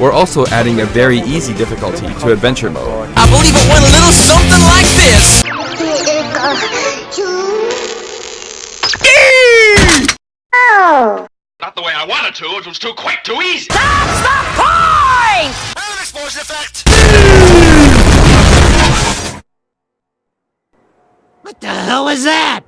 We're also adding a very easy difficulty to adventure mode. I believe it went a little something like this. Not the way I wanted to, it was too quick, too easy. That's the point! An explosion effect! What the hell was that?